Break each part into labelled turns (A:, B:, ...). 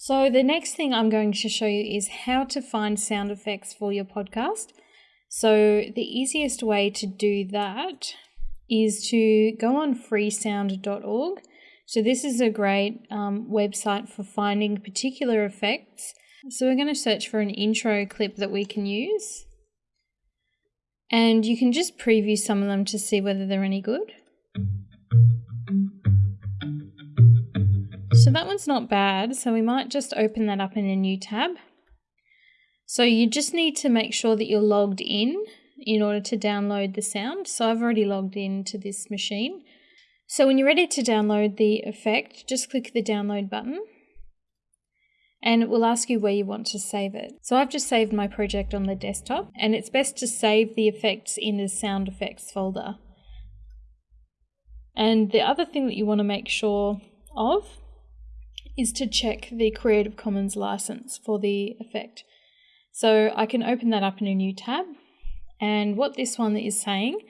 A: So the next thing I'm going to show you is how to find sound effects for your podcast. So the easiest way to do that is to go on freesound.org. So this is a great um, website for finding particular effects. So we're going to search for an intro clip that we can use. And you can just preview some of them to see whether they're any good. So that one's not bad. So we might just open that up in a new tab. So you just need to make sure that you're logged in in order to download the sound. So I've already logged in to this machine. So when you're ready to download the effect, just click the download button and it will ask you where you want to save it. So I've just saved my project on the desktop and it's best to save the effects in the sound effects folder. And the other thing that you want to make sure of is to check the Creative Commons license for the effect. So I can open that up in a new tab. And what this one is saying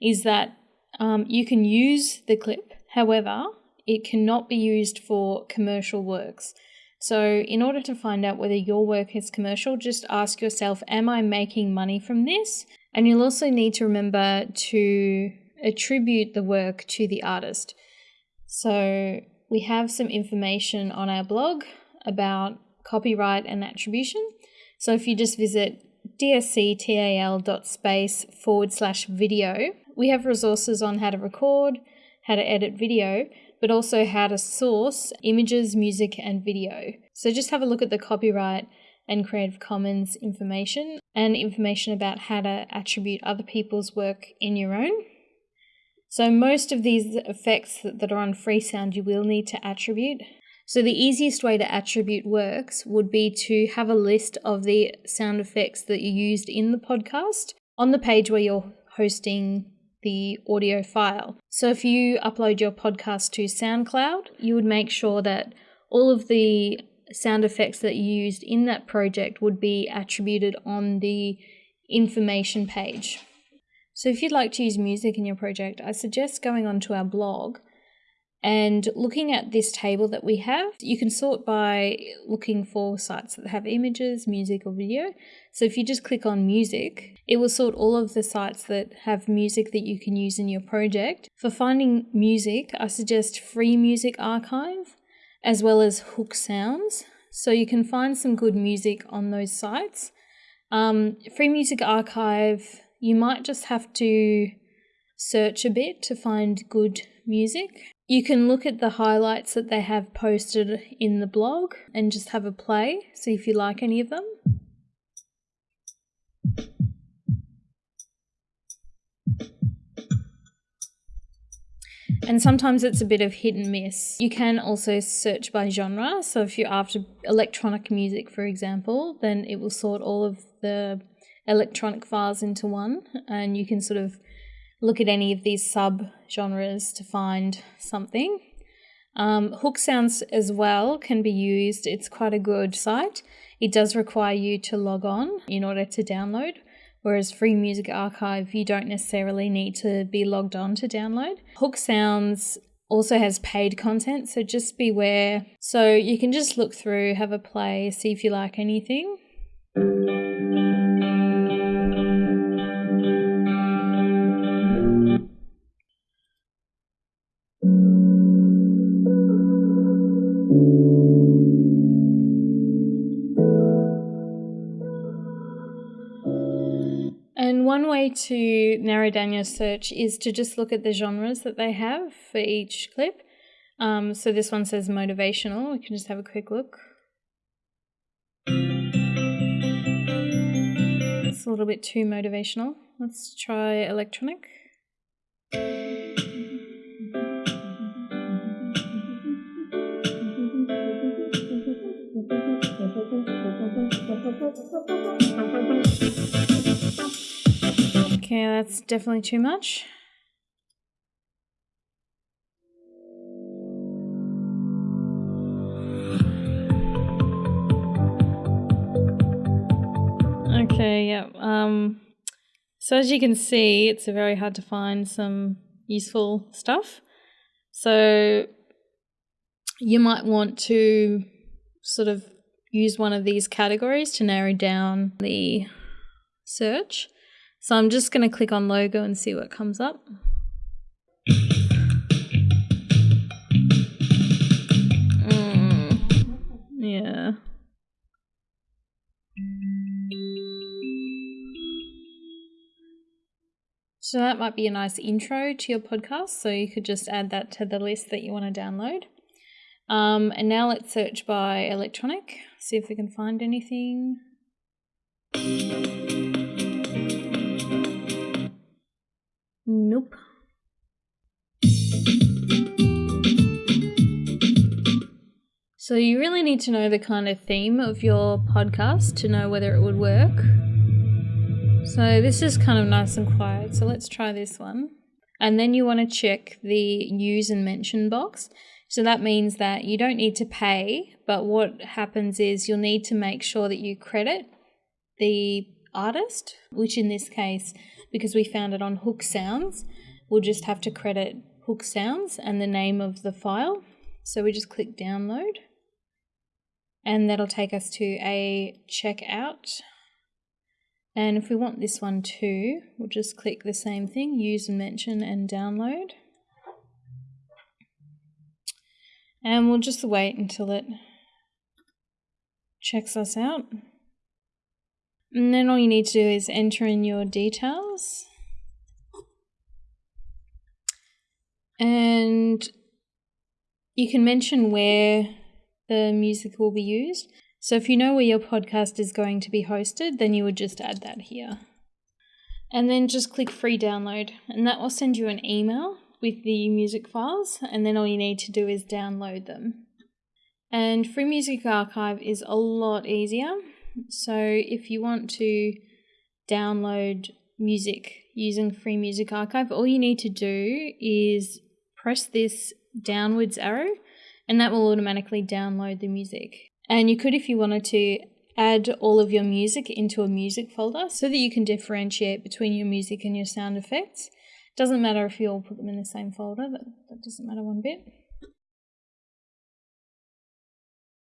A: is that um, you can use the clip, however, it cannot be used for commercial works. So, in order to find out whether your work is commercial, just ask yourself Am I making money from this? And you'll also need to remember to attribute the work to the artist. So, we have some information on our blog about copyright and attribution. So if you just visit dsctal.space forward slash video, we have resources on how to record, how to edit video, but also how to source images, music, and video. So just have a look at the copyright and Creative Commons information and information about how to attribute other people's work in your own. So most of these effects that are on Freesound you will need to attribute. So the easiest way to attribute works would be to have a list of the sound effects that you used in the podcast on the page where you're hosting the audio file. So if you upload your podcast to SoundCloud, you would make sure that all of the sound effects that you used in that project would be attributed on the information page. So if you'd like to use music in your project, I suggest going onto our blog and looking at this table that we have. You can sort by looking for sites that have images, music, or video. So if you just click on music, it will sort all of the sites that have music that you can use in your project. For finding music, I suggest Free Music Archive as well as Hook Sounds. So you can find some good music on those sites. Um, Free Music Archive you might just have to search a bit to find good music. You can look at the highlights that they have posted in the blog and just have a play, see if you like any of them. And sometimes it's a bit of hit and miss. You can also search by genre. So if you're after electronic music, for example, then it will sort all of the electronic files into one, and you can sort of look at any of these sub genres to find something. Um, Hook Sounds as well can be used. It's quite a good site. It does require you to log on in order to download, whereas Free Music Archive, you don't necessarily need to be logged on to download. Hook Sounds also has paid content, so just beware. So you can just look through, have a play, see if you like anything. And one way to narrow down your search is to just look at the genres that they have for each clip. Um, so this one says motivational. We can just have a quick look. It's a little bit too motivational. Let's try electronic. That's definitely too much. Okay, yeah. Um, so as you can see, it's very hard to find some useful stuff. So you might want to sort of use one of these categories to narrow down the search. So I'm just going to click on logo and see what comes up. Mm, yeah. So that might be a nice intro to your podcast. So you could just add that to the list that you want to download. Um, and now let's search by electronic, see if we can find anything. Nope. So you really need to know the kind of theme of your podcast to know whether it would work. So this is kind of nice and quiet. So let's try this one. And then you want to check the use and mention box. So that means that you don't need to pay, but what happens is you'll need to make sure that you credit the artist, which in this case, because we found it on Hook Sounds, we'll just have to credit Hook Sounds and the name of the file. So we just click download and that'll take us to a checkout. And if we want this one too, we'll just click the same thing, use and mention and download. And we'll just wait until it checks us out. And then all you need to do is enter in your details. And you can mention where the music will be used. So if you know where your podcast is going to be hosted, then you would just add that here. And then just click free download, and that will send you an email with the music files, and then all you need to do is download them. And Free Music Archive is a lot easier. So if you want to download music using Free Music Archive, all you need to do is press this downwards arrow, and that will automatically download the music. And you could, if you wanted to, add all of your music into a music folder so that you can differentiate between your music and your sound effects. Doesn't matter if you all put them in the same folder, that, that doesn't matter one bit.